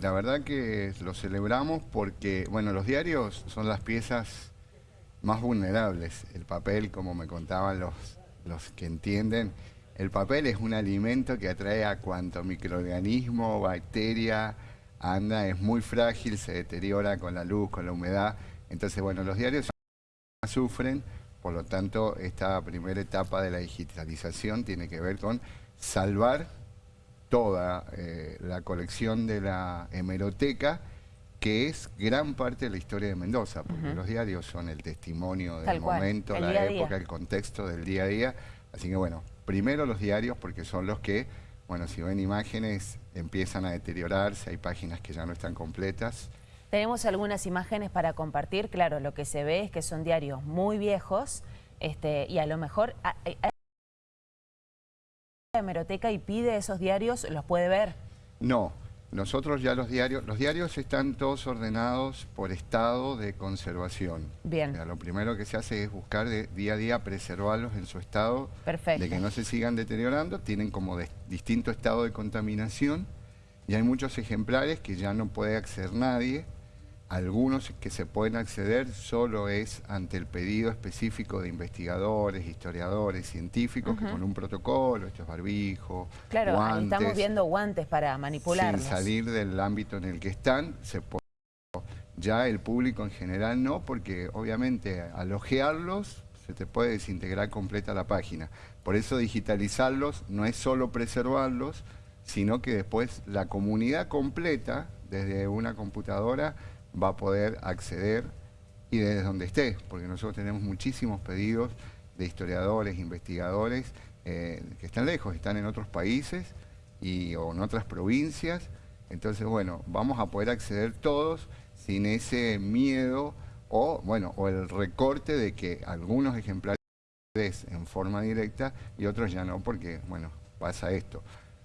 La verdad que lo celebramos porque, bueno, los diarios son las piezas más vulnerables. El papel, como me contaban los, los que entienden, el papel es un alimento que atrae a cuanto microorganismo, bacteria, anda, es muy frágil, se deteriora con la luz, con la humedad. Entonces, bueno, los diarios sufren, por lo tanto, esta primera etapa de la digitalización tiene que ver con salvar toda eh, la colección de la hemeroteca, que es gran parte de la historia de Mendoza, porque los diarios son el testimonio del momento, la época, el contexto del día a día. Así que bueno, primero los diarios porque son los que, bueno, si ven imágenes empiezan a deteriorarse, hay páginas que ya no están completas. Tenemos algunas imágenes para compartir, claro, lo que se ve es que son diarios muy viejos este, y a lo mejor hemeroteca y pide esos diarios, ¿los puede ver? No, nosotros ya los diarios, los diarios están todos ordenados por estado de conservación. Bien. lo primero que se hace es buscar de día a día preservarlos en su estado, de que no se sigan deteriorando, tienen como distinto estado de contaminación y hay muchos ejemplares que ya no puede acceder nadie, algunos que se pueden acceder solo es ante el pedido específico de investigadores, historiadores, científicos, que con un protocolo, esto es barbijo, claro, estamos viendo guantes para manipularlos. Sin salir del ámbito en el que están, se puede... Ya el público en general no, porque obviamente al ojearlos se te puede desintegrar completa la página. Por eso digitalizarlos no es solo preservarlos, sino que después la comunidad completa, desde una computadora, va a poder acceder y desde donde esté, porque nosotros tenemos muchísimos pedidos de historiadores, investigadores eh, que están lejos, están en otros países y, o en otras provincias. Entonces, bueno, vamos a poder acceder todos sin ese miedo o, bueno, o el recorte de que algunos ejemplares en forma directa y otros ya no, porque, bueno, pasa esto.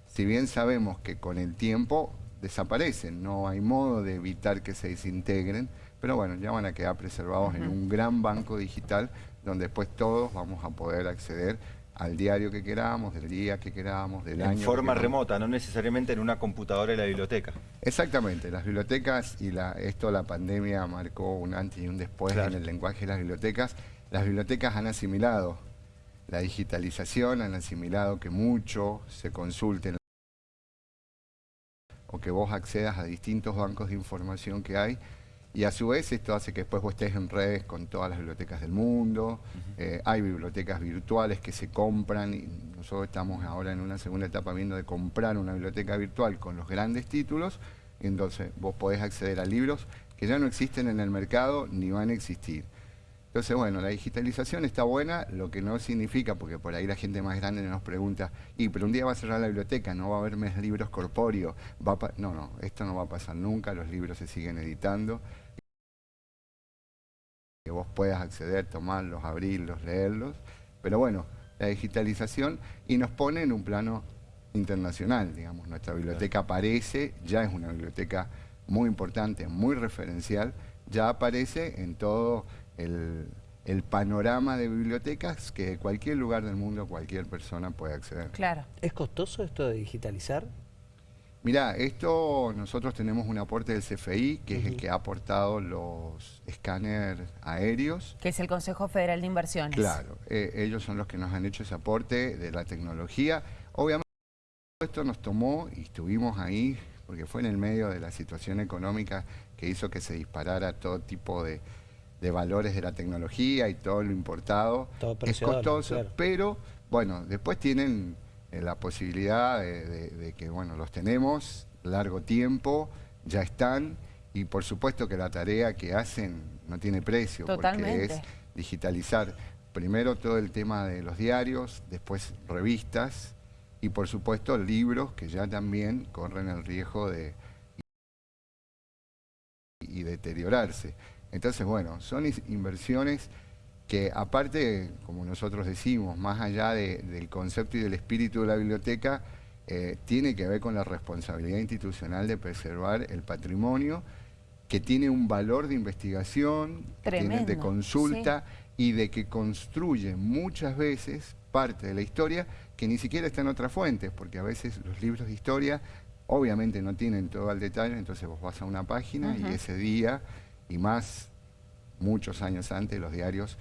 Si bien sabemos que con el tiempo desaparecen, no hay modo de evitar que se desintegren, pero bueno, ya van a quedar preservados en un gran banco digital donde después todos vamos a poder acceder al diario que queramos, del día que queramos, del año. En forma remota, no necesariamente en una computadora de la biblioteca. Exactamente, las bibliotecas y la, esto la pandemia marcó un antes y un después en el lenguaje de las bibliotecas. Las bibliotecas han asimilado la digitalización, han asimilado que mucho se consulte o que vos accedas a distintos bancos de información que hay. Y a su vez esto hace que después vos estés en redes con todas las bibliotecas del mundo, eh, hay bibliotecas virtuales que se compran y nosotros estamos ahora en una segunda etapa viendo de comprar una biblioteca virtual con los grandes títulos, entonces vos podés acceder a libros que ya no existen en el mercado ni van a existir. Entonces, bueno, la digitalización está buena, lo que no significa, porque por ahí la gente más grande nos pregunta, y pero un día va a cerrar la biblioteca, no va a haber más libros corpóreos. Va no, no, esto no va a pasar nunca, los libros se siguen editando. Que vos puedas acceder, tomarlos, abrirlos, leerlos. Pero bueno, la digitalización y nos pone en un plano internacional, digamos. Nuestra biblioteca aparece, ya es una biblioteca muy importante, muy referencial, ya aparece en todo el, panorama de bibliotecas que de cualquier lugar del mundo cualquier persona puede acceder. Claro. ¿Es costoso esto de digitalizar? Mira, esto nosotros tenemos un aporte del CFI, que es el que ha aportado los escáneres aéreos. Que es el Consejo Federal de Inversiones. Claro, eh, ellos son los que nos han hecho ese aporte de la tecnología. Obviamente esto nos tomó y estuvimos ahí, porque fue en el medio de la situación económica que hizo que se disparara todo tipo de, de valores de la tecnología y todo lo importado. es costoso, pero bueno, después tienen eh, la posibilidad de, que, bueno, los tenemos largo tiempo, ya están, y por supuesto que la tarea que hacen no tiene precio, porque es digitalizar primero todo el tema de los diarios, después revistas, y por supuesto libros que ya también corren el riesgo de y deteriorarse. Entonces, bueno, son inversiones que aparte, como nosotros decimos, más allá del concepto y del espíritu de la biblioteca, eh, tiene que ver con la responsabilidad institucional de preservar el patrimonio que tiene un valor de investigación, tiene de consulta y de que construye muchas veces parte de la historia que ni siquiera está en otras fuentes, porque a veces los libros de historia obviamente no tienen todo el detalle, entonces vos vas a una página y ese día, y más muchos años antes, los diarios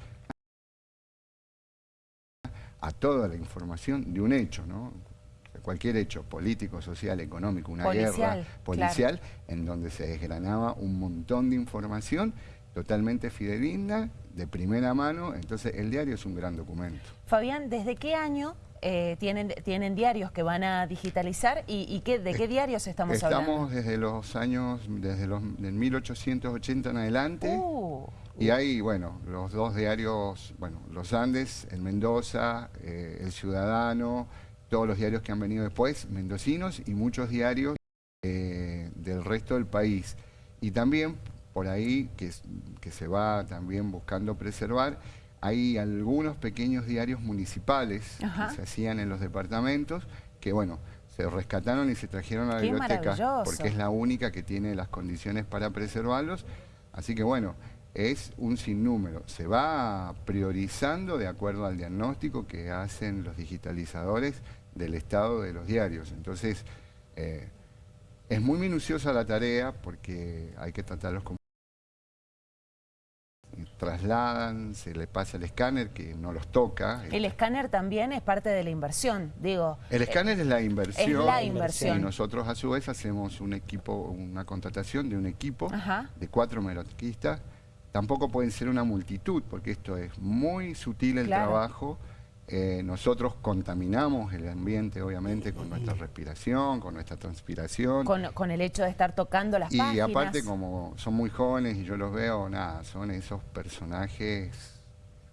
a toda la información de un hecho, ¿no? cualquier hecho político, social, económico, una guerra policial, en donde se desgranaba un montón de información totalmente fidedigna, de primera mano, entonces el diario es un gran documento. Fabián, ¿desde qué año eh, tienen, tienen diarios que van a digitalizar y, qué, de qué diarios estamos, hablando? Estamos desde los años, desde los del 1880 en adelante. Uh. Y hay, bueno, los dos diarios, bueno, Los Andes, el Mendoza, eh, El Ciudadano, todos los diarios que han venido después, mendocinos, y muchos diarios eh, del resto del país. Y también por ahí, que, que se va también buscando preservar, hay algunos pequeños diarios municipales que se hacían en los departamentos, que bueno, se rescataron y se trajeron a la biblioteca, porque es la única que tiene las condiciones para preservarlos. Así que bueno, es un sinnúmero. Se va priorizando de acuerdo al diagnóstico que hacen los digitalizadores del estado de los diarios. Entonces, eh, es muy minuciosa la tarea porque hay que tratarlos como trasladan, se le pasa el escáner que no los toca. El escáner también es parte de la inversión, digo. El escáner es la inversión. Es la inversión. Y nosotros a su vez hacemos un equipo, una contratación de un equipo de cuatro meroquistas. Tampoco pueden ser una multitud, porque esto es muy sutil el trabajo. Eh, nosotros contaminamos el ambiente, obviamente, con nuestra respiración, con nuestra transpiración. Con, el hecho de estar tocando las y páginas. Y aparte, como son muy jóvenes y yo los veo, nada, son esos personajes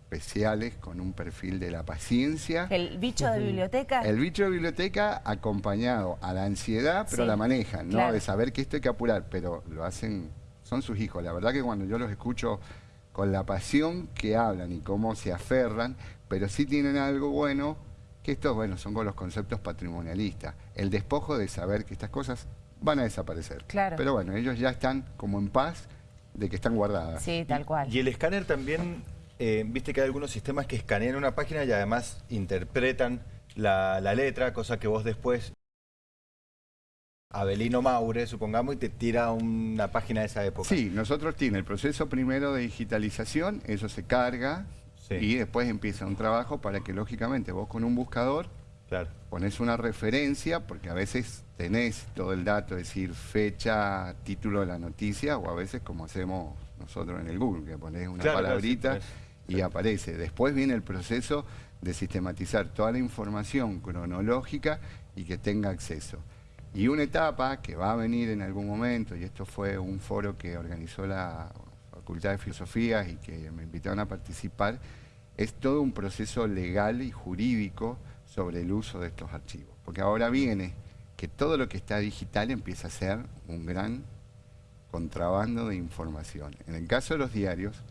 especiales con un perfil de la paciencia. ¿El bicho de biblioteca? El bicho de biblioteca acompañado a la ansiedad, pero la manejan, ¿no? De saber que esto hay que apurar, pero lo hacen, son sus hijos. La verdad que cuando yo los escucho con la pasión que hablan y cómo se aferran, pero sí tienen algo bueno, que estos, bueno, son con los conceptos patrimonialistas. El despojo de saber que estas cosas van a desaparecer. Claro. Pero bueno, ellos ya están como en paz de que están guardadas. Sí, tal cual. Y el escáner también, eh, viste que hay algunos sistemas que escanean una página y además interpretan la, la letra, cosa que vos después Abelino Maure, supongamos, y te tira una página de esa época. Sí, nosotros tiene el proceso primero de digitalización, eso se carga, y después empieza un trabajo para que lógicamente vos con un buscador claro. pones una referencia, porque a veces tenés todo el dato, es decir, fecha, título de la noticia, o a veces como hacemos nosotros en el Google, que pones una palabrita y aparece. Después viene el proceso de sistematizar toda la información cronológica y que tenga acceso. Y una etapa que va a venir en algún momento, y esto fue un foro que organizó la Facultad de Filosofía y que me invitaron a participar, es todo un proceso legal y jurídico sobre el uso de estos archivos. Porque ahora viene que todo lo que está digital empieza a ser un gran contrabando de información. En el caso de los diarios,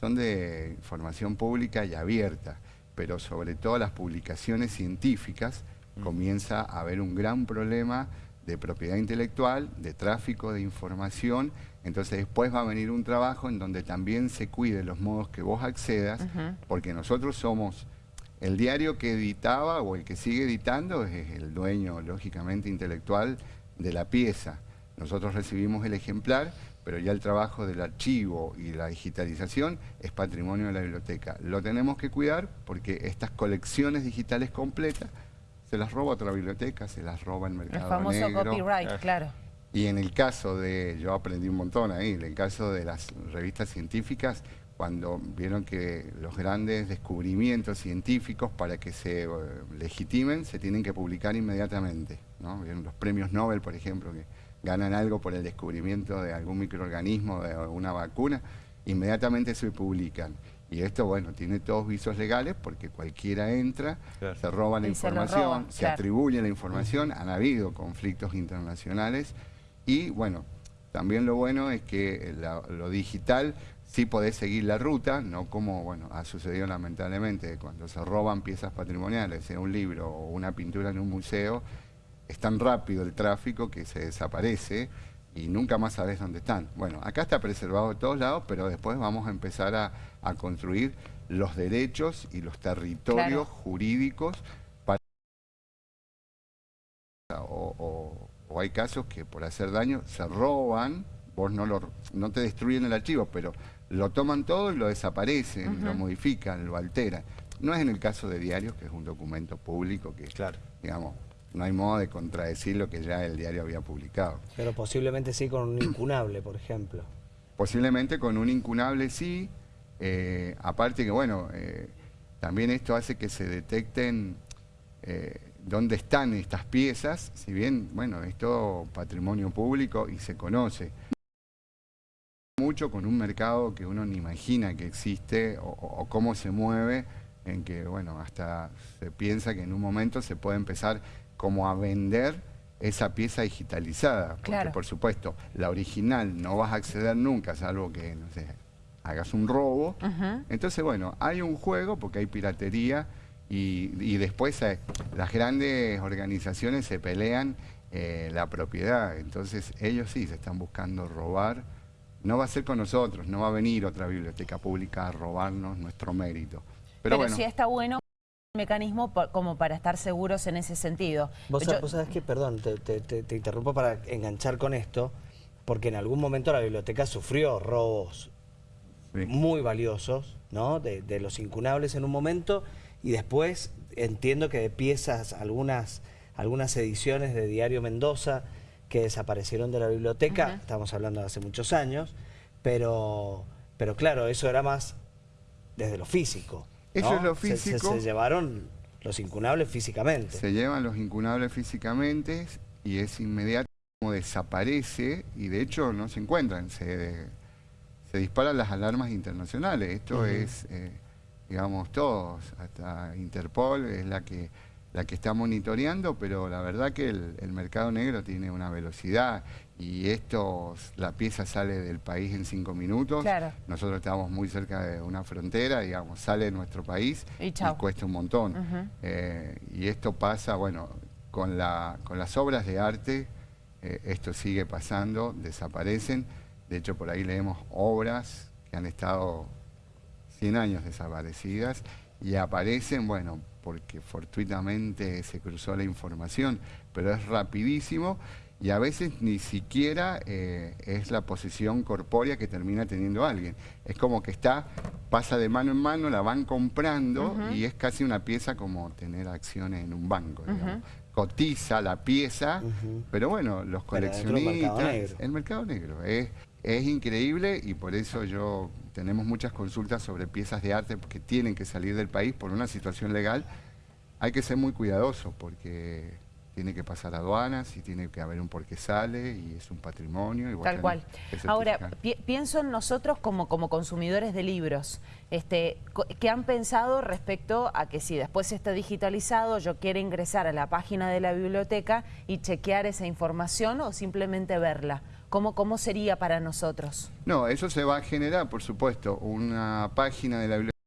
son de información pública y abierta, pero sobre todo las publicaciones científicas mm. comienza a haber un gran problema de propiedad intelectual, de tráfico de información entonces después va a venir un trabajo en donde también se cuide los modos que vos accedas, porque nosotros somos el diario que editaba o el que sigue editando es el dueño, lógicamente, intelectual de la pieza. Nosotros recibimos el ejemplar, pero ya el trabajo del archivo y la digitalización es patrimonio de la biblioteca. Lo tenemos que cuidar porque estas colecciones digitales completas se las roba otra biblioteca, se las roba el mercado El famoso copyright, claro. Y en el caso de, yo aprendí un montón ahí, en el caso de las revistas científicas, cuando vieron que los grandes descubrimientos científicos para que se eh, legitimen se tienen que publicar inmediatamente. ¿no? Vieron los premios Nobel, por ejemplo, que ganan algo por el descubrimiento de algún microorganismo, de alguna vacuna, inmediatamente se publican. Y esto, bueno, tiene todos visos legales porque cualquiera entra, se roba la información, se, atribuye la información, han habido conflictos internacionales y bueno, también lo bueno es que lo digital sí podés seguir la ruta, no como bueno ha sucedido lamentablemente cuando se roban piezas patrimoniales, sea un libro o una pintura en un museo, es tan rápido el tráfico que se desaparece y nunca más sabes dónde están. Bueno, acá está preservado de todos lados, pero después vamos a empezar a, construir los derechos y los territorios jurídicos para o hay casos que por hacer daño se roban, vos no, lo, no te destruyen el archivo, pero lo toman todo y lo desaparecen, lo modifican, lo alteran. No es en el caso de diarios, que es un documento público que, Claro. digamos, no hay modo de contradecir lo que ya el diario había publicado. Pero posiblemente sí con un incunable, por ejemplo. Posiblemente con un incunable sí, eh, aparte que bueno, eh, también esto hace que se detecten eh, dónde están estas piezas, si bien, bueno, es todo patrimonio público y se conoce mucho con un mercado que uno ni imagina que existe o, cómo se mueve, en que, bueno, hasta se piensa que en un momento se puede empezar como a vender esa pieza digitalizada. Porque, Claro. por supuesto, la original no vas a acceder nunca, salvo que, no sé, hagas un robo. Entonces, bueno, hay un juego porque hay piratería y, y después eh, las grandes organizaciones se pelean eh, la propiedad. Entonces, ellos sí se están buscando robar. No va a ser con nosotros, no va a venir otra biblioteca pública a robarnos nuestro mérito. Pero, Pero, bueno, sí está bueno mecanismo como para estar seguros en ese sentido. Vos, Yo- vos sabés que, perdón, te, te- te- te interrumpo para enganchar con esto, porque en algún momento la biblioteca sufrió robos sí. muy valiosos, ¿no? De, de los incunables en un momento, y después entiendo que de piezas, algunas, algunas ediciones de Diario Mendoza que desaparecieron de la biblioteca, estamos hablando de hace muchos años, pero, pero claro, eso era más desde lo físico. Eso ¿no? es lo Se- se- físico. se llevaron los incunables físicamente. Se llevan los incunables físicamente y es inmediato como desaparece y de hecho no se encuentran, se, se disparan las alarmas internacionales. Esto es, eh, digamos, todos, hasta Interpol es la que, la que está monitoreando, pero la verdad que el, el mercado negro tiene una velocidad y esto, la pieza sale del país en cinco minutos. Claro. Nosotros estamos muy cerca de una frontera, digamos, sale de nuestro país Y chau. cuesta un montón. Eh, y esto pasa, bueno, con, la, con las obras de arte, eh, esto sigue pasando, desaparecen. De hecho, por ahí leemos obras que han estado 100 años desaparecidas y aparecen, bueno, porque fortuitamente se cruzó la información, pero es rapidísimo y a veces ni siquiera eh, es la posesión corpórea que termina teniendo alguien. Es como que está, pasa de mano en mano, la van comprando y es casi una pieza como tener acciones en un banco. digamos. Cotiza la pieza, pero bueno, los coleccionistas... mercado negro. El mercado negro es, es increíble y por eso yo tenemos muchas consultas sobre piezas de arte que tienen que salir del país por una situación legal. Hay que ser muy cuidadoso porque tiene que pasar aduanas y tiene que haber un por qué sale y es un patrimonio. y Tal cual. Ahora, pi- pienso en nosotros como, como consumidores de libros, este, ¿qué han pensado respecto a que si después está digitalizado yo quiero ingresar a la página de la biblioteca y chequear esa información o simplemente verla? ¿Cómo, cómo sería para nosotros? No, eso se va a generar, por supuesto, una página de la biblioteca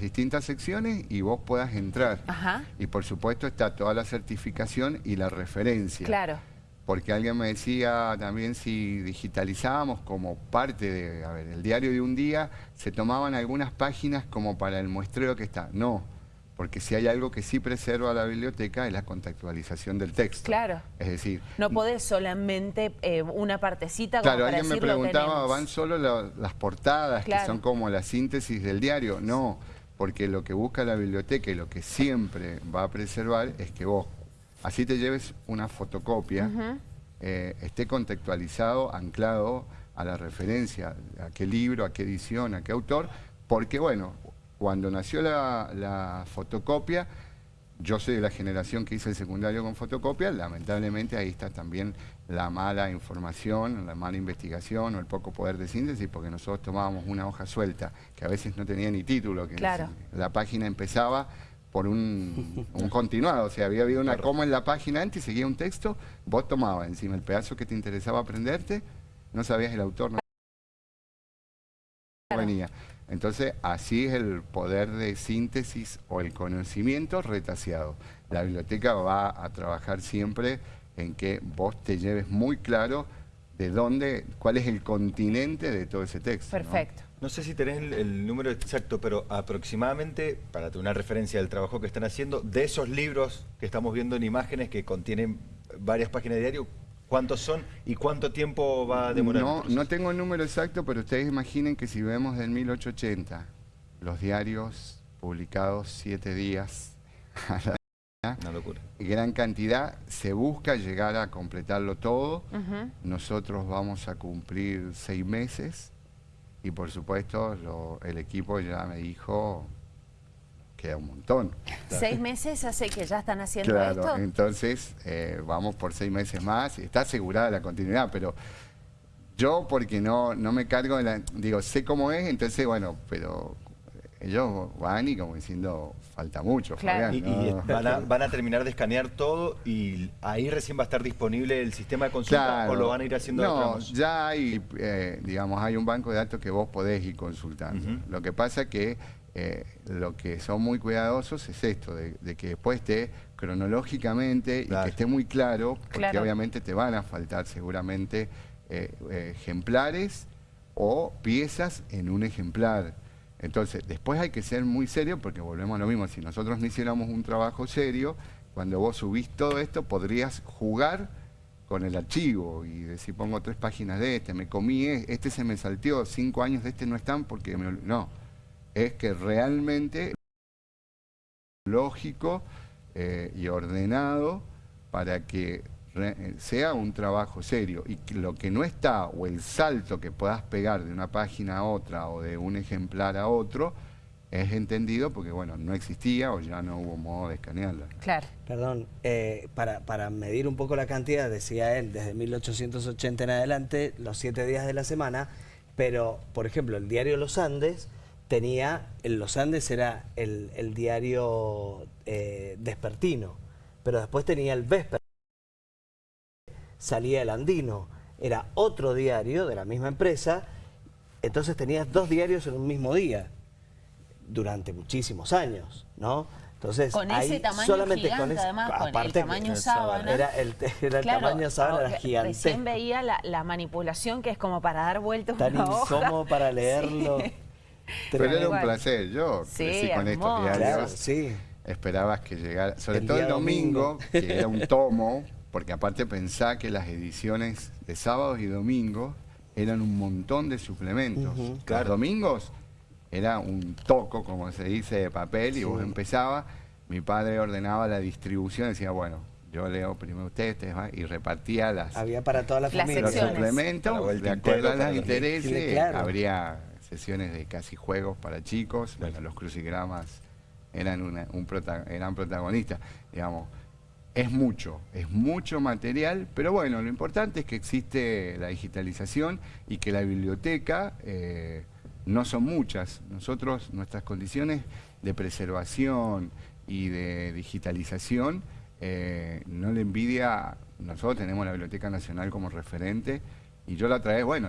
las distintas secciones y vos puedas entrar. Ajá, Y por supuesto está toda la certificación y la referencia. claro. Porque alguien me decía también si digitalizábamos como parte de, a ver, el diario de un día, se tomaban algunas páginas como para el muestreo que está. No, porque si hay algo que sí preserva la biblioteca es la contextualización del texto. Claro. Es decir, No podés solamente eh, una partecita como Claro, para alguien me decir, preguntaba. ¿van solo la- las portadas Claro. que son como la síntesis del diario? No, porque lo que busca la biblioteca y lo que siempre va a preservar es que vos, así te lleves una fotocopia, eh, esté contextualizado, anclado a la referencia, a qué libro, a qué edición, a qué autor, porque bueno, cuando nació la, la fotocopia, yo soy de la generación que hice el secundario con fotocopia, lamentablemente ahí está también la mala información, la mala investigación o el poco poder de síntesis, porque nosotros tomábamos una hoja suelta, que a veces no tenía ni título, que Claro. la página empezaba por un, un continuado, o sea, había habido una coma en la página antes y seguía un texto, vos tomabas encima el pedazo que te interesaba aprenderte, no sabías el autor, no Claro. venía. Entonces, así es el poder de síntesis o el conocimiento retaseado. La biblioteca va a trabajar siempre en que vos te lleves muy claro de dónde, cuál es el continente de todo ese texto. ¿no? Perfecto. No sé si tenés el, el número exacto, pero aproximadamente, para tener una referencia del trabajo que están haciendo, de esos libros que estamos viendo en imágenes que contienen varias páginas de diario, ¿cuántos son y cuánto tiempo va a demorar? No, no tengo el número exacto, pero ustedes imaginen que si vemos del 1880 los diarios publicados siete días a la Una locura. gran cantidad, se busca llegar a completarlo todo. Nosotros vamos a cumplir seis meses y por supuesto lo- el equipo ya me dijo queda un montón. ¿Seis meses hace que ya están haciendo Claro, esto? entonces eh, vamos por seis meses más. Está asegurada la continuidad, pero yo porque no, no me cargo de la... Digo, sé cómo es, entonces bueno, pero ellos van y como diciendo, falta mucho, Claro. Y, van, a, van a terminar de escanear todo y ahí recién va a estar disponible el sistema de consulta Claro. o lo van a ir haciendo de No, ya hay, eh, digamos, hay un banco de datos que vos podés ir consultando. Lo que pasa que eh, lo que son muy cuidadosos es esto, de, de que después esté cronológicamente y que esté muy claro, porque Claro. obviamente te van a faltar seguramente eh, eh, ejemplares o piezas en un ejemplar. Entonces, después hay que ser muy serio porque volvemos a lo mismo. Si nosotros no hiciéramos un trabajo serio, cuando vos subís todo esto, podrías jugar con el archivo y decir, pongo tres páginas de este, me comí, e- este se me salteó, cinco años de este no están porque me... ol-". No, es que realmente lógico eh, y ordenado para que eh, sea un trabajo serio y que lo que no está o el salto que puedas pegar de una página a otra o de un ejemplar a otro es entendido porque bueno no existía o ya no hubo modo de escanearla. Claro. Perdón, eh, para, para medir un poco la cantidad, decía él, desde 1880 en adelante, los siete días de la semana, pero, por ejemplo, el diario Los Andes tenía, el Los Andes era el, el diario eh, despertino, pero después tenía el vesper, salía el andino, era otro diario de la misma empresa, entonces tenías dos diarios en un mismo día durante muchísimos años, ¿no? Entonces, Con ahí ese tamaño solamente gigante, con ese- además, con el aparte que tamaño el sábana. Era el, era el Claro, tamaño sábana, era. Recién veía la, la manipulación que es como para dar vuelta Tan una hoja. incómodo para leerlo. Sí. Pero era un placer, yo Sí, crecí con estos diarios. Claro, sí. esperabas que llegara, sobre El todo el domingo, domingo. que era un tomo, porque aparte pensá que las ediciones de sábados y domingos eran un montón de suplementos. Los domingos era un toco, como se dice, de papel, y vos empezabas, mi padre ordenaba la distribución, decía, bueno, yo leo primero ustedes, ustedes van", y repartía las, Había para toda la Las familia. los secciones. suplementos, de acuerdo a los intereses, claro. habría sesiones de casi juegos para chicos, bueno, los crucigramas eran, una- un prota- eran protagonistas, digamos. Es mucho, es mucho material, pero bueno, lo importante es que existe la digitalización y que la biblioteca eh, no son muchas. Nosotros, nuestras condiciones de preservación y de digitalización, eh, no le envidia, nosotros tenemos la Biblioteca Nacional como referente y yo la otra vez, bueno,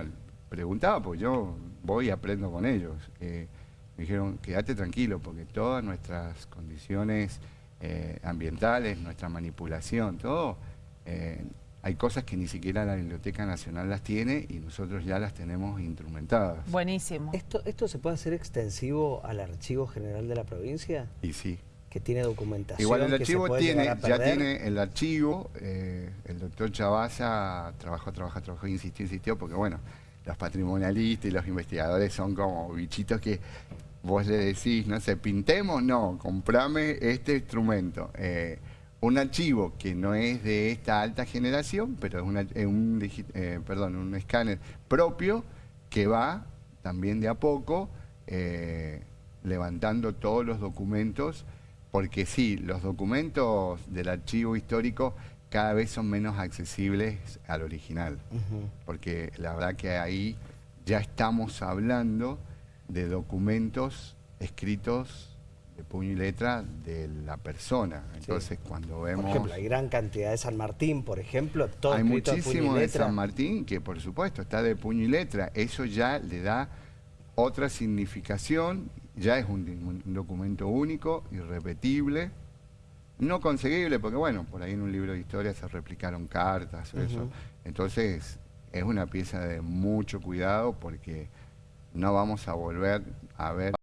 preguntaba, pues yo voy y aprendo con ellos. Eh, me dijeron, quédate tranquilo, porque todas nuestras condiciones eh, ambientales, nuestra manipulación, todo, eh, hay cosas que ni siquiera la Biblioteca Nacional las tiene y nosotros ya las tenemos instrumentadas. Buenísimo. ¿Esto, ¿Esto se puede hacer extensivo al Archivo General de la Provincia? Y sí. Que tiene documentación. Igual el que se archivo puede tiene, ya tiene el archivo, eh, el doctor Chavasa trabajó, trabajó, trabajó, insistió, insistió, porque bueno, los patrimonialistas y los investigadores son como bichitos que vos le decís, no sé, pintemos, no, comprame este instrumento. Eh, un archivo que no es de esta alta generación, pero es, un, eh, perdón, un escáner propio que va también de a poco eh, levantando todos los documentos, porque sí, los documentos del archivo histórico cada vez son menos accesibles al original, porque la verdad que ahí ya estamos hablando de documentos escritos de puño y letra de la persona. Entonces, cuando Por vemos... ejemplo, hay gran cantidad de San Martín, por ejemplo, todo Hay muchísimo de. San Martín que por supuesto está de puño y letra. Eso ya le da otra significación, ya es un, un documento único, irrepetible, no conseguible, porque bueno, por ahí en un libro de historia se replicaron cartas o eso. Entonces es una pieza de mucho cuidado porque no vamos a volver a ver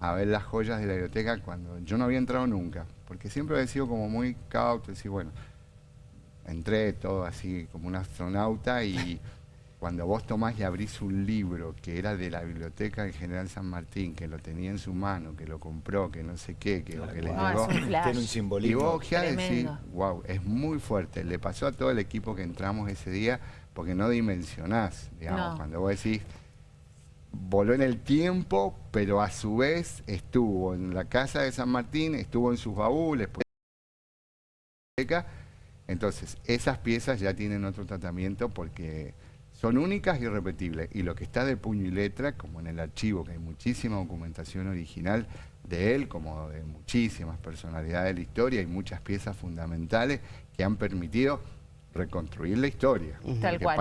a ver las joyas de la biblioteca cuando yo no había entrado nunca, porque siempre había sido como muy cauto, decir, bueno, entré todo así como un astronauta y cuando vos tomás y abrís un libro que era de la biblioteca del General San Martín, que lo tenía en su mano, que lo compró, que no sé qué, que, que le No, llegó... Tiene un Y simbolismo. vos ya decís, Tremendo. wow, es muy fuerte. Le pasó a todo el equipo que entramos ese día porque no dimensionás, digamos, No. cuando vos decís, voló en el tiempo, pero a su vez estuvo en la casa de San Martín, estuvo en sus baúles, pues, entonces esas piezas ya tienen otro tratamiento porque son únicas y irrepetibles. Y lo que está de puño y letra, como en el archivo, que hay muchísima documentación original de él, como de muchísimas personalidades de la historia y muchas piezas fundamentales que han permitido reconstruir la historia. Tal cual.